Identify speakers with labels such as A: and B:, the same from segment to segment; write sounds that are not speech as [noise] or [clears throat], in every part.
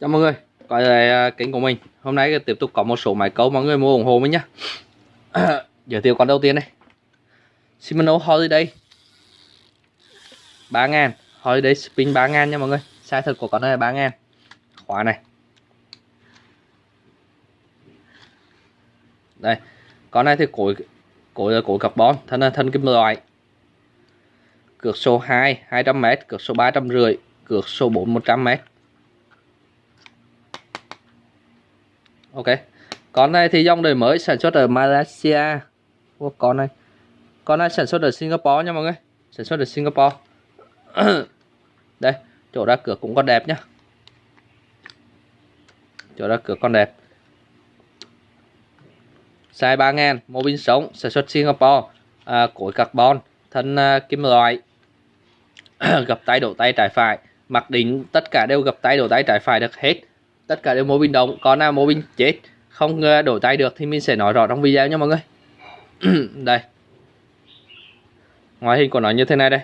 A: Chào mọi người, quay lại à, kênh của mình. Hôm nay tiếp tục có một số máy câu mọi người mua ủng hộ mình nhé [coughs] Giới thiệu con đầu tiên này. Shimano Holiday. 3000 Holiday Spin 3000 nha mọi người. Size thật của con này là 3000 Khóa này. Đây Con này thì cối Cối là cối carbon Thân là thân kim loại. Cược số 2 200m Cược số 350 Cược số 4 100m ok. Con này thì dòng đời mới sản xuất ở Malaysia. Ủa, con này. Con này sản xuất ở Singapore nha mọi người. Sản xuất ở Singapore. [coughs] Đây chỗ ra cửa cũng còn đẹp nhá. Chỗ ra cửa còn đẹp. Size 3 ngàn mô pin sống sản xuất Singapore. À, cối carbon thân à, kim loại. [coughs] Gập tay đổ tay trái phải. Mặc định tất cả đều gập tay đổ tay trái phải được hết tất cả đều mô bình động còn nào mô bình chết, không ờ, đổi tay được thì mình sẽ nói rõ trong video nha mọi người. [clears throat] Đây. Ngoại hình của nó như thế này đây.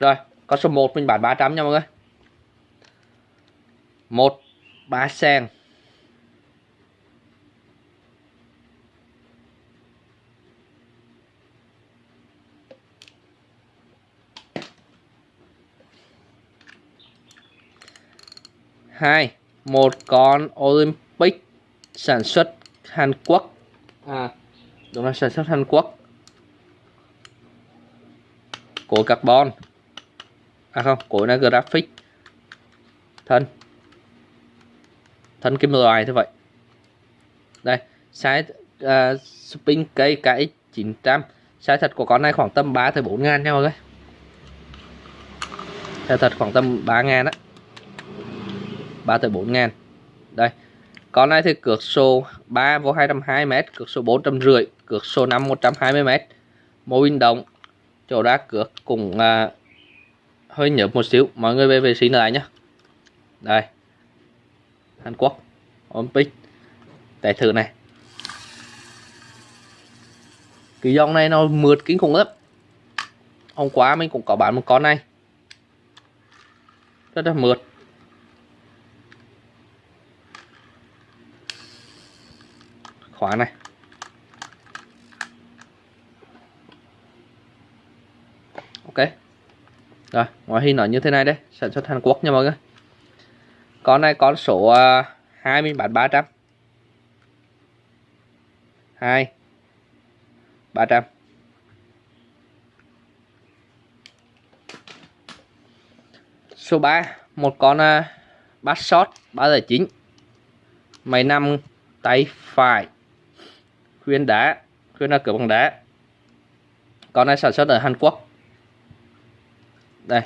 A: Rồi, con số 1 mình bán 300 nha mọi người. Một, ba sen 2 một con Olympic sản xuất Hàn Quốc. À đúng là sản xuất Hàn Quốc. Cối carbon. À không cối là graphic. Thân. Thân kim loại thế vậy. Đây size uh, spin cây cái 900 size thật của con này khoảng tầm 3 tới 4 ngàn nha mọi người. Size thật khoảng tầm 3 ngàn á. 3 tới 4 ngàn. Đây con này thì cược số 3 vô 220m cược số 450 cược số 5 120m mô pin động chỗ ra cược cũng à, hơi nhợt một xíu. Mọi người về vệ sinh lại nhé đây Hàn Quốc Olympic để thử này. Cái dòng này nó mượt kinh khủng lắm. Hôm qua mình cũng có bán một con này. Rất là mượt. Khóa này. Ok. Rồi ngoại hình nó như thế này đấy sản xuất Hàn Quốc nha mọi người. Con này có số uh, 2 mình bán 300 2 300 số 3 một con à, uh, bát shot 309 máy nằm tay phải khuyên đá, khuyên là cửa bằng đá. Con này sản xuất ở Hàn Quốc. Đây.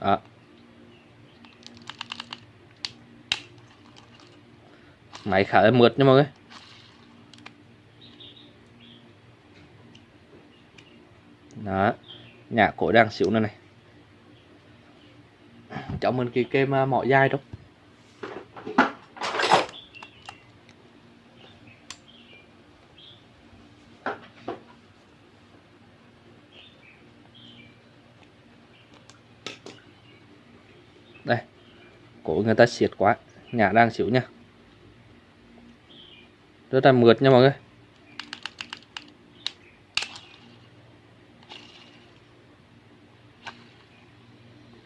A: Đó. Máy khá là mượt nha mọi người đó nhà cổ đang xỉu nữa này. Cháu mình kỳ kem à, mỏ dai đâu đây, cổ người ta xiết quá. Nhà đang xỉu nha. Rất là mượt nha mọi người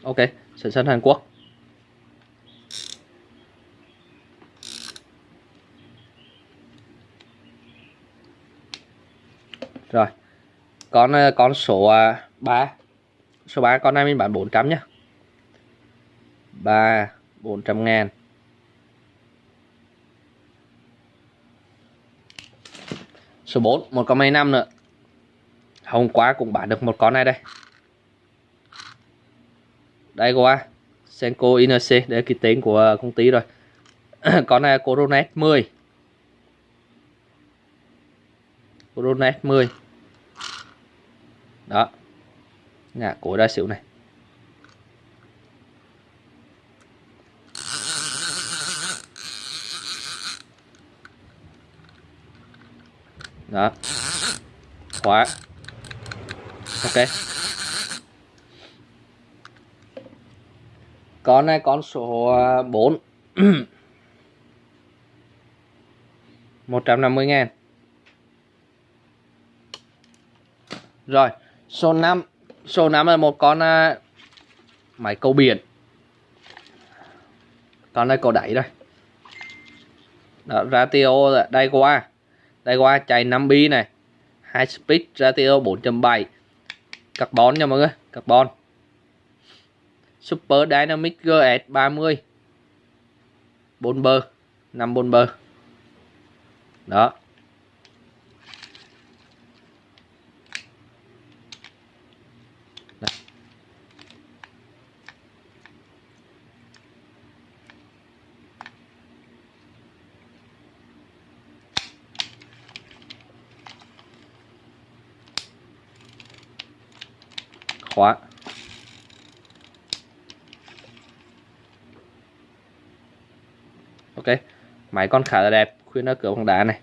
A: ok sản xuất Hàn Quốc. Rồi, con ờ, con số ờ, 3 số 3 con này mình bán 400 nhá. 3 400 ngàn. Số 4 một con máy năm nữa. Hôm qua cũng bán được một con này đây đây qua Senko INC để là cái tên của ờ, công ty rồi. [clears throat] Con này Coronet 10 Coronet 10 đó. Nhà cổ đa xỉu này. Đó. Khóa. Ok. Con này con số 4 150 [clears throat] ngàn. Rồi số 5 số 5 là một con uh, máy câu biển. Con này cầu đẩy đây đó, ratio đây qua đây qua chạy 5 bi này. 2 speed ratio 4.7 carbon nha mọi người carbon super dynamic gs 30 4 bơ 5 bôn bơ. Đó. Khóa ok máy con khá là đẹp khuyên nó cửa bằng đá này.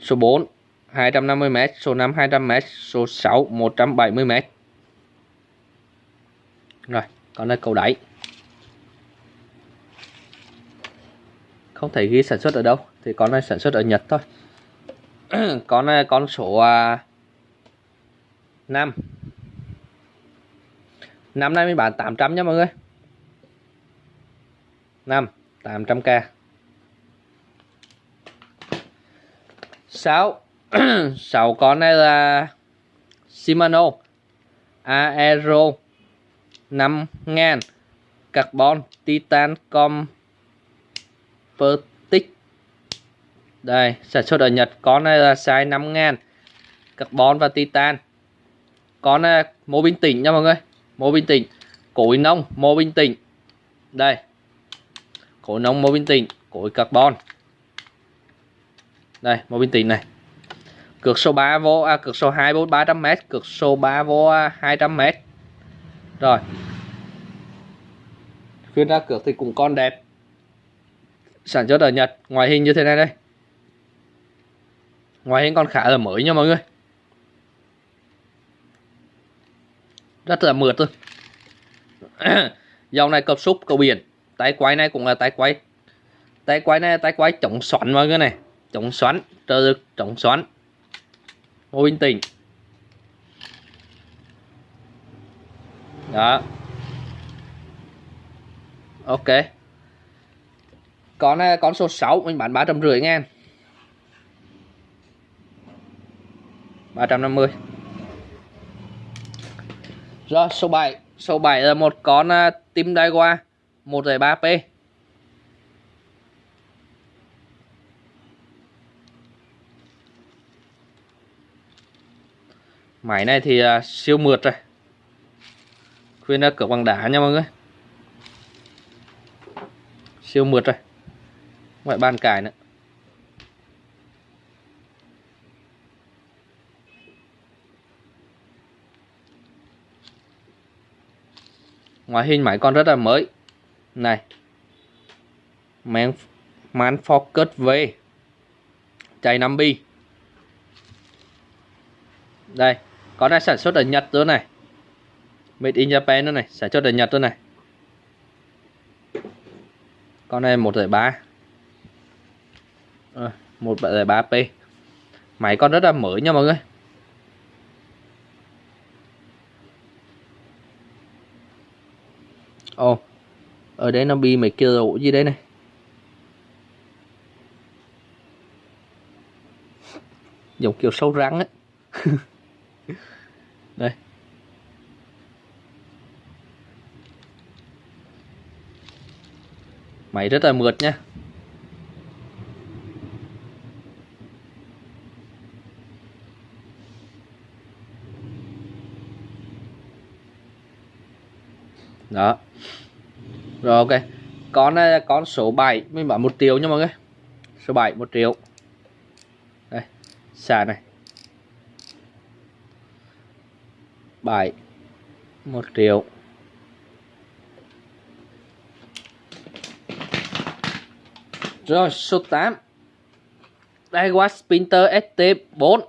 A: Số 4 250m số 5 200m số 6 170m rồi còn này cầu đáy. Không thể ghi sản xuất ở đâu thì con này sản xuất ở Nhật thôi. [clears throat] Con này con số à, uh, 5 năm nay mình bán 800 nha mọi người. 5 800k 6 6 con này là Shimano, Aero 5000 Carbon, Titan, Composite. Đây, sản xuất ở Nhật, con này là size 5000 Carbon và Titan. Con này mô bình tĩnh nha mọi người. Mô bình tĩnh cối nông, mô bình tĩnh đây khối nông mô bình tĩnh khối carbon. Đây mô bình tĩnh này. Cược số 3 vô à, cược số 2 vô 300m cược số 3 vô à, 200m rồi. Khuyên ra cược thì cũng con đẹp. Sản xuất ở Nhật ngoại hình như thế này đây. Ngoại hình còn khá là mới nha mọi người. Rất là mượt luôn [coughs] dòng này cập súp cầu biển tay quay này cũng là tay quay tay quay này tay quay chống xoắn mọi người này. Chống xoắn trợ lực chống xoắn. Mô bình tĩnh đó. Ok. Con con số 6 mình bán ba trăm rưỡi ngàn ba trăm năm mươi. Rồi số 7 Số 7 là một con uh, tim đai qua Daiwa 1.3P Máy này thì uh, siêu mượt rồi. Khuyên là cửa bằng đá nha mọi người. Siêu mượt rồi. Ngoại bàn cải nữa. Ngoại hình máy còn rất là mới này. Man, man focus V. Chạy 5 bi đây con này sản xuất ở Nhật nữa này. Made in Japan nữa này sản xuất ở Nhật nữa này. Con này 1.3 à, 1.3P máy con rất là mới nha mọi người. Ồ oh, ở đây nó bị mấy cái lỗ gì đây này. [laughs] Giống kiểu sâu rắn ấy. [laughs] Đây. Máy rất là mượt nha. Đó rồi ok. Con này là con số 7 mình bảo 1 triệu nha mọi người. Số 7 1 triệu. Đây xà này. 7 1 triệu. Rồi số 8 Daiwa Spinter ST4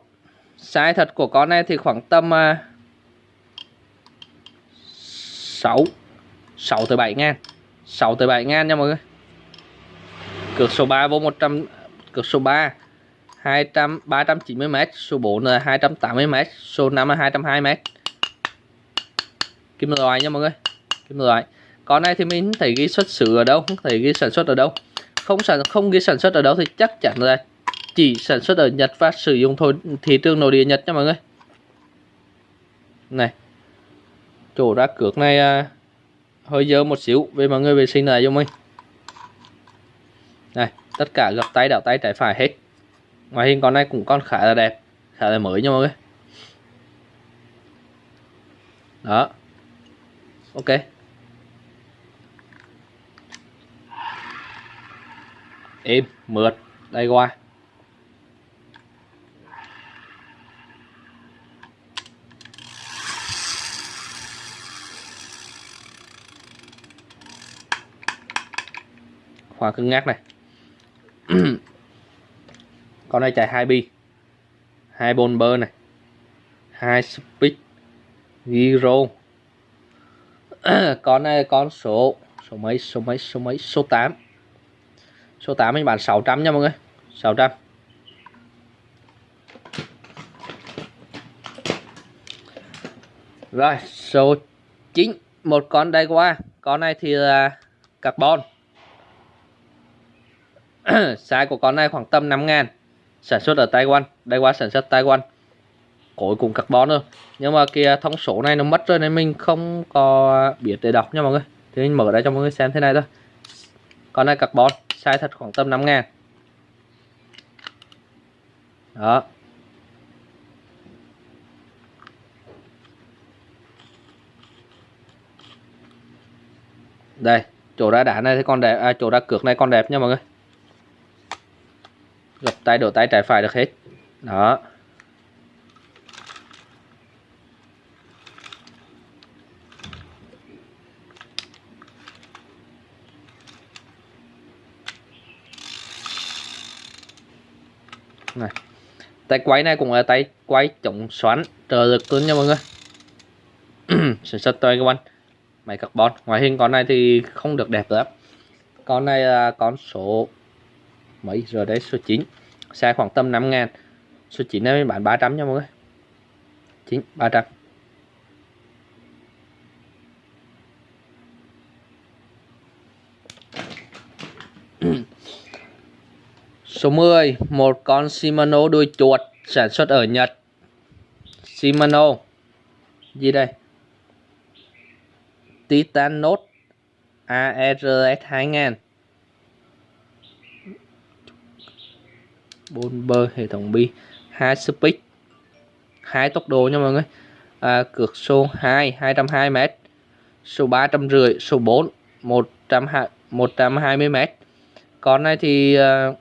A: size thật của con này thì khoảng tầm uh, 6 6 tới 7 ngàn. 6 tới 7 ngàn nha mọi người. Cược số 3 vô 100 cược số 3 200 390m số 4 là 280m số 5 là 220m kim loại nha mọi người kim loại. Con này thì mình thấy ghi xuất xứ ở đâu không thấy ghi sản xuất ở đâu. Không sản không ghi sản xuất ở đâu thì chắc chắn là chỉ sản xuất ở Nhật và sử dụng thôi thị trường nội địa Nhật nha mọi người. Này chỗ ra cược này à, hơi dơ một xíu về mọi người vệ sinh lại cho mình. Này, tất cả gập tay đảo tay trái phải hết. Ngoài hình con này cũng còn khá là đẹp, khá là mới nha mọi người. Đó. Ok. Êm, mượt đây qua khóa cứng ngắc này. [clears throat] Con này chạy hai bi. Hai bomber này. Hai speed. Gyro [clears throat] con này con số số mấy số mấy số mấy, số 8 số 8 mình bán 600 nha mọi người. 600 rồi, số 9 một con đây qua con này thì là carbon. [coughs] size của con này khoảng tầm 5 ngàn. Sản xuất ở Taiwan đây qua sản xuất Taiwan. Cối cùng carbon thôi. Nhưng mà kia thông số này nó mất rồi nên mình không có biết để đọc nha mọi người. Thì mình mở ra cho mọi người xem thế này thôi. Con này carbon size thật khoảng tầm 5 ngàn. Đó. Đây chỗ ra đá này thì con đẹp à, chỗ ra cược này con đẹp nha mọi người gập tay, đổ tay, trái phải được hết. Đó. Này. Tay quay này cũng là tay quay chống xoắn, trợ lực luôn nha mọi người. Sản xuất tay các bạn. Máy carbon. Ngoại hình con này thì không được đẹp lắm. Con này là con số Mỹ giờ đấy, số 9 xe khoảng tầm 5 ngàn. Số 9 này bán 300 nha mọi người. 9 300 [clears throat] Số 10 một con Shimano đuôi chuột sản xuất ở Nhật. Shimano. Gì đây? Titan ARS 2000 bốn bơ hệ thống bi hai speed hai tốc độ nha mọi người. À, cược số 2 220 m số 350 số 4 120 120 m con này thì à,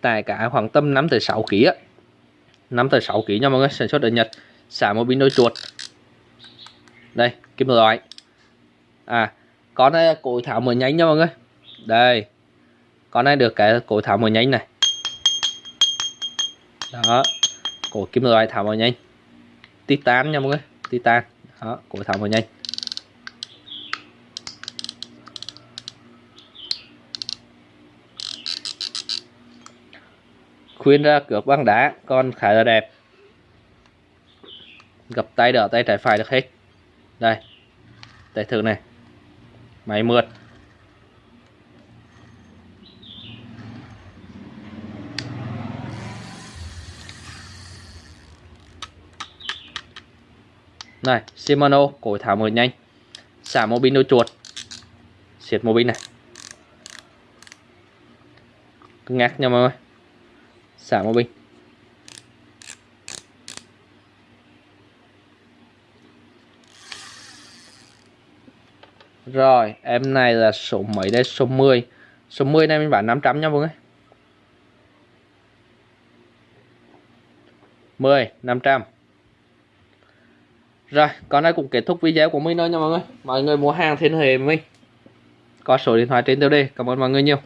A: tải cả khoảng tầm 5 tới 6 kg 5 tới 6 kg nha mọi người sản xuất ở Nhật xả một pin đôi chuột. Đây kim loại. À con này cối thảo mở nhánh nha mọi người. Đây con này được cái cối thảo mở nhánh này đó. Cổ kim loại tháo vào nhanh. Titan nha mọi người. Titan. Đó cổ tháo vào nhanh. Khuyên ra cược băng đá, con khá là đẹp. Gập tay đỡ tay trái phải được hết. Đây. Tay thử này. Máy mượt. Này Shimano cối tháo mở nhanh xả mô pin đôi chuột siết mô pin này cứng ngắc nha mọi người xả mô pin Rồi, em này là số mấy đây? Số 10. Số 10 này mình bán 500 nha mọi người. 10, 500. Rồi, con này cũng kết thúc video của mình thôi nha mọi người. Mọi người mua hàng thiên hệ mình. Có số điện thoại trên tiêu đề. Cảm ơn mọi người nhiều.